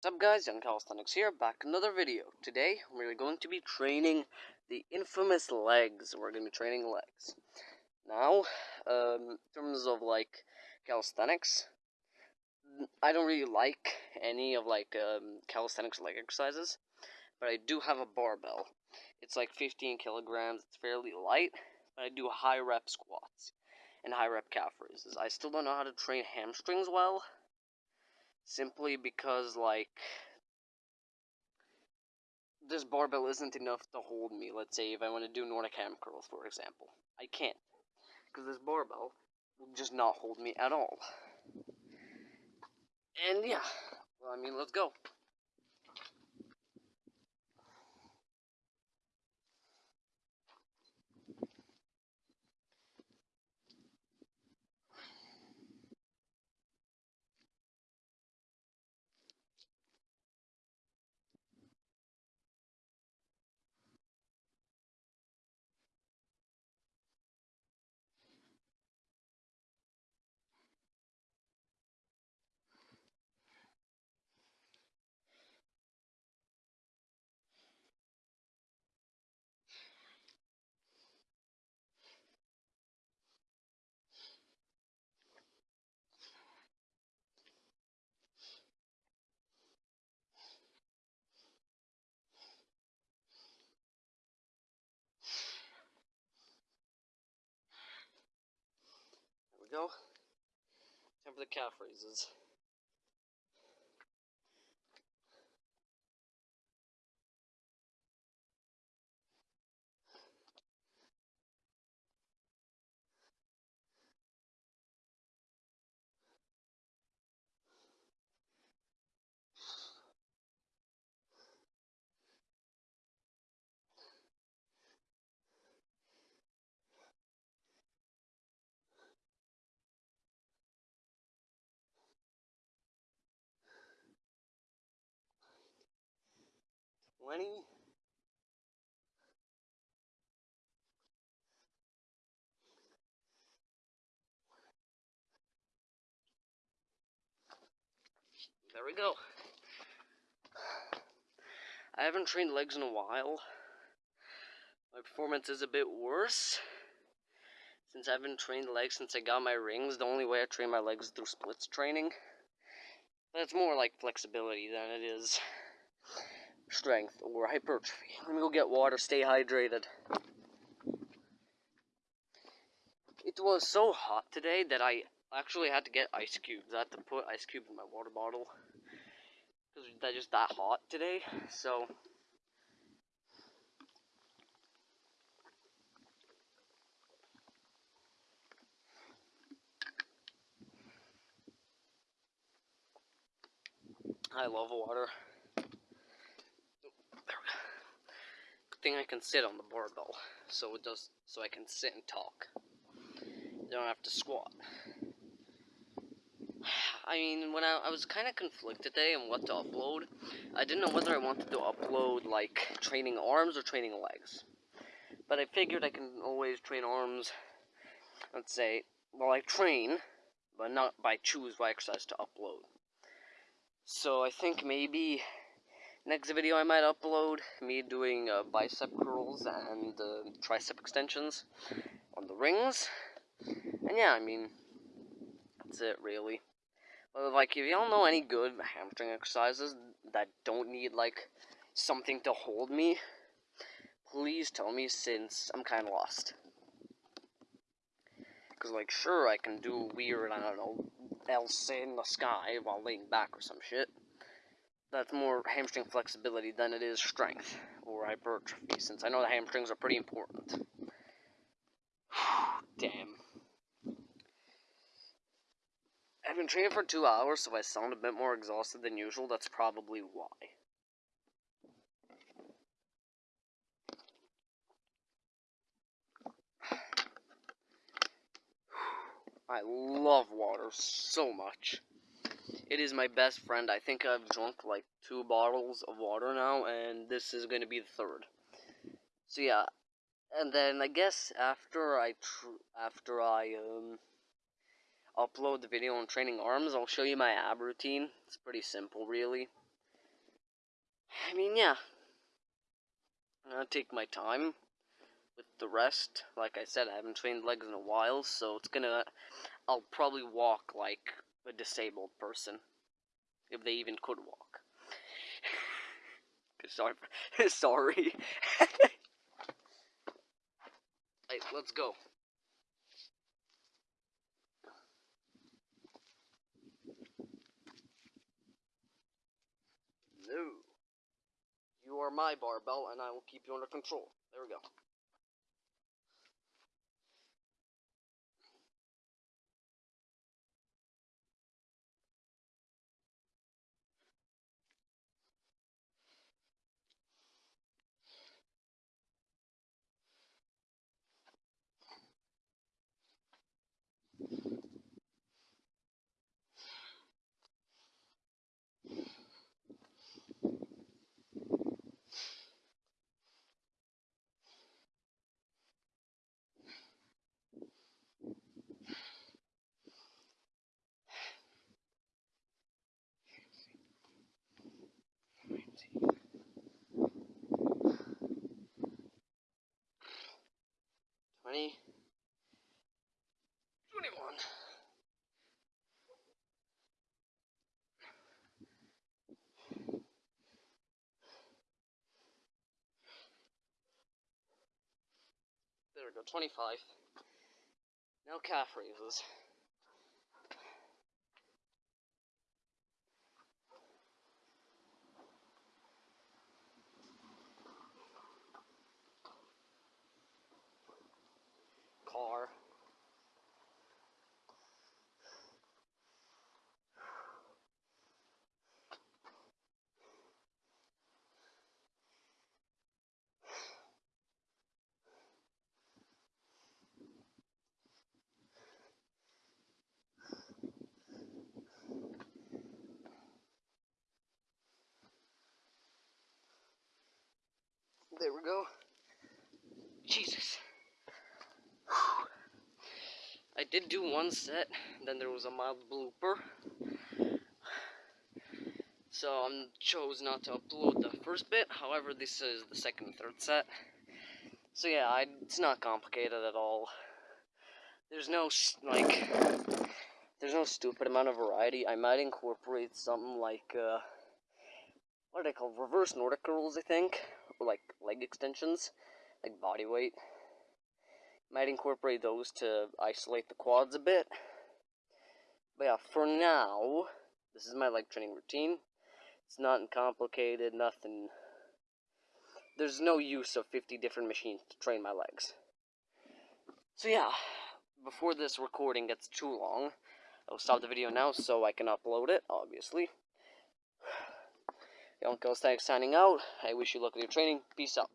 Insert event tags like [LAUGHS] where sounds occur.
What's up guys, Young Calisthenics here, back another video. Today, we're going to be training the infamous legs. We're going to be training legs. Now, um, in terms of, like, calisthenics, I don't really like any of, like, um, calisthenics leg exercises, but I do have a barbell. It's like 15 kilograms, it's fairly light, but I do high rep squats and high rep calf raises. I still don't know how to train hamstrings well, simply because like this barbell isn't enough to hold me. Let's say if I want to do Nordic ham curls, for example, I can't because this barbell will just not hold me at all. And yeah, well, I mean, let's go. Time for the calf raises. Twenty. There we go. I haven't trained legs in a while. My performance is a bit worse. Since I haven't trained legs since I got my rings, the only way I train my legs is through splits training. It's more like flexibility than it is strength or hypertrophy. Let me go get water, stay hydrated. It was so hot today that I actually had to get ice cubes. I had to put ice cubes in my water bottle because they're just that hot today. So I love water. Good thing I can sit on the barbell, so it does so I can sit and talk. You don't have to squat. [SIGHS] I mean, when I, I was kind of conflicted today on what to upload, I didn't know whether I wanted to upload, like, training arms or training legs. But I figured I can always train arms, let's say, while I train, but not by choose what exercise to upload. So I think maybe next video I might upload me doing uh, bicep curls and uh, tricep extensions on the rings. And yeah, I mean, that's it really. But like, if y'all know any good hamstring exercises that don't need like something to hold me, please tell me since I'm kind of lost. Because, like, sure, I can do weird, I don't know, else in the sky while laying back or some shit. That's more hamstring flexibility than it is strength or hypertrophy, since I know the hamstrings are pretty important. [SIGHS] Damn. I've been training for two hours, so I sound a bit more exhausted than usual. That's probably why. [SIGHS] I love water so much. It is my best friend. I think I've drunk like two bottles of water now, and this is going to be the third. So yeah, and then I guess after I after I um upload the video on training arms, I'll show you my ab routine. It's pretty simple, really. I mean, yeah. I'm gonna take my time with the rest. Like I said, I haven't trained legs in a while, so it's gonna. I'll probably walk like a disabled person. If they even could walk. [LAUGHS] sorry. [LAUGHS] sorry. [LAUGHS] hey, let's go. No. You are my barbell, and I will keep you under control. There we go. Twenty. Twenty-one. There we go, 25. Now calf raises. There we go. Jesus. I did do one set, then there was a mild blooper. So I chose not to upload the first bit, however this is the second and third set. So yeah, I, it's not complicated at all. There's no, like, there's no stupid amount of variety. I might incorporate something like, uh, what do they call Reverse Nordic curls, I think or like leg extensions, like body weight. Might incorporate those to isolate the quads a bit. But yeah, for now, this is my leg training routine. It's not complicated, nothing. There's no use of 50 different machines to train my legs. So yeah, before this recording gets too long, I'll stop the video now so I can upload it, obviously. Girls Thanks signing out. I wish you luck in your training. Peace out.